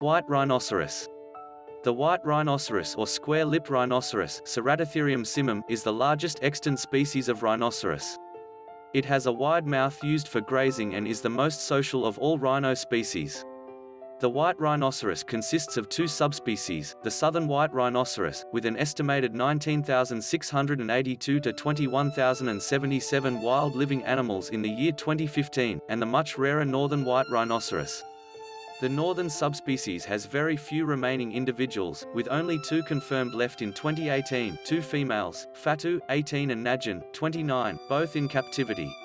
White rhinoceros. The white rhinoceros or square-lipped rhinoceros Ceratotherium simum, is the largest extant species of rhinoceros. It has a wide mouth used for grazing and is the most social of all rhino species. The white rhinoceros consists of two subspecies, the southern white rhinoceros, with an estimated 19,682 to 21,077 wild living animals in the year 2015, and the much rarer northern white rhinoceros. The northern subspecies has very few remaining individuals, with only two confirmed left in 2018 two females, Fatu, 18 and Najin, 29, both in captivity.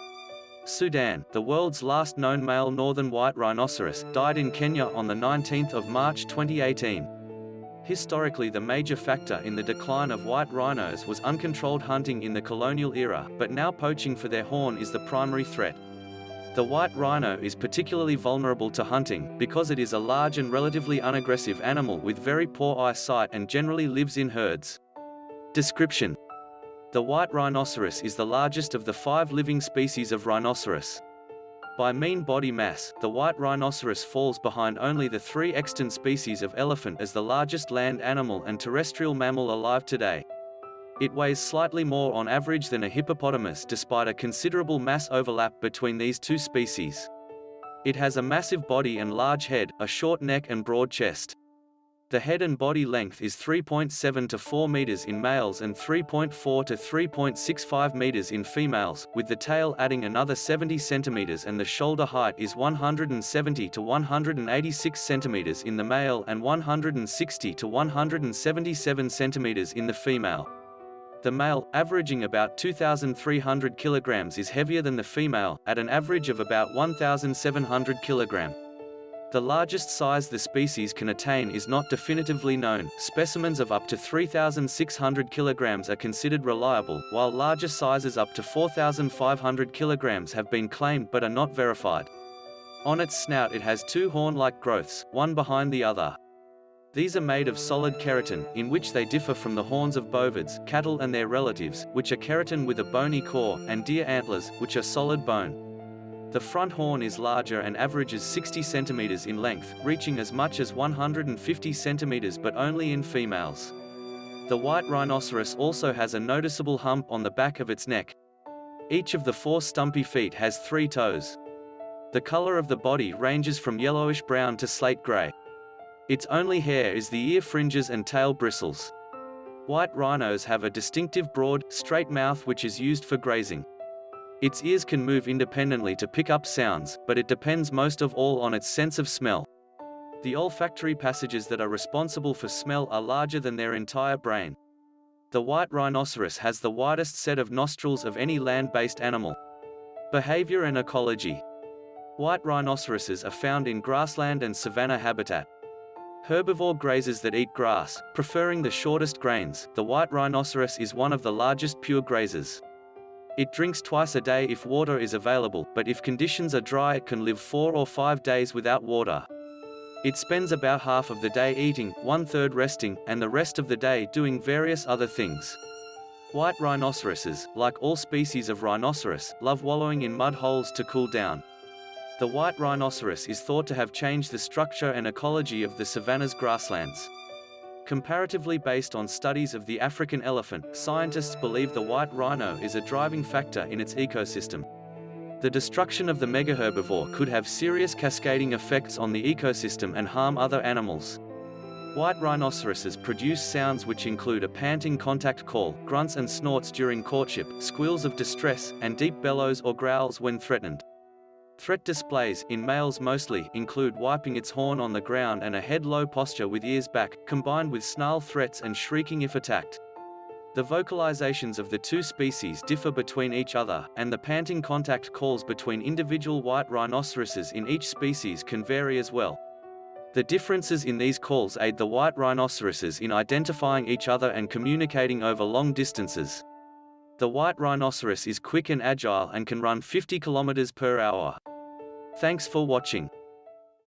Sudan, the world's last known male northern white rhinoceros, died in Kenya on 19 March 2018. Historically the major factor in the decline of white rhinos was uncontrolled hunting in the colonial era, but now poaching for their horn is the primary threat. The white rhino is particularly vulnerable to hunting, because it is a large and relatively unaggressive animal with very poor eyesight and generally lives in herds. Description The white rhinoceros is the largest of the five living species of rhinoceros. By mean body mass, the white rhinoceros falls behind only the three extant species of elephant as the largest land animal and terrestrial mammal alive today. It weighs slightly more on average than a hippopotamus despite a considerable mass overlap between these two species. It has a massive body and large head, a short neck and broad chest. The head and body length is 3.7 to 4 meters in males and 3.4 to 3.65 meters in females, with the tail adding another 70 centimeters and the shoulder height is 170 to 186 centimeters in the male and 160 to 177 centimeters in the female. The male, averaging about 2,300 kilograms is heavier than the female, at an average of about 1,700 kilogram. The largest size the species can attain is not definitively known. Specimens of up to 3,600 kilograms are considered reliable, while larger sizes up to 4,500 kilograms have been claimed but are not verified. On its snout it has two horn-like growths, one behind the other. These are made of solid keratin, in which they differ from the horns of bovids, cattle and their relatives, which are keratin with a bony core, and deer antlers, which are solid bone. The front horn is larger and averages 60 centimeters in length, reaching as much as 150 centimeters but only in females. The white rhinoceros also has a noticeable hump on the back of its neck. Each of the four stumpy feet has three toes. The color of the body ranges from yellowish-brown to slate-gray. Its only hair is the ear fringes and tail bristles. White rhinos have a distinctive broad, straight mouth which is used for grazing. Its ears can move independently to pick up sounds, but it depends most of all on its sense of smell. The olfactory passages that are responsible for smell are larger than their entire brain. The white rhinoceros has the widest set of nostrils of any land-based animal. Behavior and ecology. White rhinoceroses are found in grassland and savanna habitat. Herbivore grazers that eat grass, preferring the shortest grains, the white rhinoceros is one of the largest pure grazers. It drinks twice a day if water is available, but if conditions are dry it can live four or five days without water. It spends about half of the day eating, one-third resting, and the rest of the day doing various other things. White rhinoceroses, like all species of rhinoceros, love wallowing in mud holes to cool down. The white rhinoceros is thought to have changed the structure and ecology of the savanna's grasslands. Comparatively based on studies of the African elephant, scientists believe the white rhino is a driving factor in its ecosystem. The destruction of the megaherbivore could have serious cascading effects on the ecosystem and harm other animals. White rhinoceroses produce sounds which include a panting contact call, grunts and snorts during courtship, squeals of distress, and deep bellows or growls when threatened. Threat displays, in males mostly, include wiping its horn on the ground and a head-low posture with ears back, combined with snarl threats and shrieking if attacked. The vocalizations of the two species differ between each other, and the panting contact calls between individual white rhinoceroses in each species can vary as well. The differences in these calls aid the white rhinoceroses in identifying each other and communicating over long distances. The white rhinoceros is quick and agile and can run 50 kilometers per hour. Thanks for watching.